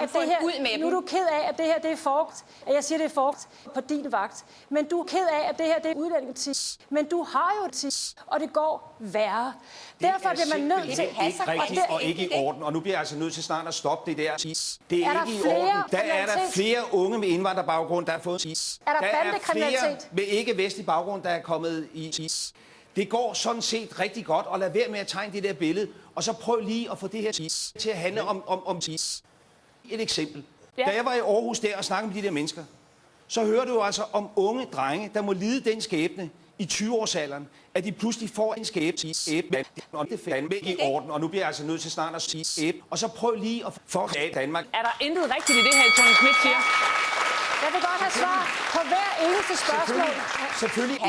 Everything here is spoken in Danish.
det samfund. her, Ud med nu er dem. du ked af, at det her det er forgt, at jeg siger, det er forgt på din vagt. Men du er ked af, at det her det er udlændingepolitik. Men du har jo et og det går værre. Derfor er bliver man nødt til... simpelthen ikke og rigtigt det- og ikke i orden, og nu bliver jeg altså nødt til snart at stoppe det der. Det er, Er der ikke i flere orden. Der er der flere unge med indvandrerbaggrund, der har fået Er der der er flere med ikke-vestlig baggrund, der er kommet i det går sådan set rigtig godt, og lad være med at tegne det der billede, og så prøv lige at få det her til at handle om, om, om et eksempel. Ja. Da jeg var i Aarhus der og snakkede med de der mennesker, så hører du jo altså om unge drenge, der må lide den skæbne i 20-årsalderen, at de pludselig får en skæbne, skæbne og det er fandme i orden, og nu bliver jeg altså nødt til snart at sige skæbne, og så prøv lige at få Danmark. Er der intet rigtigt i det her, Tony Schmidt siger? Jeg vil godt have svar på hver eneste spørgsmål. Selvfølgelig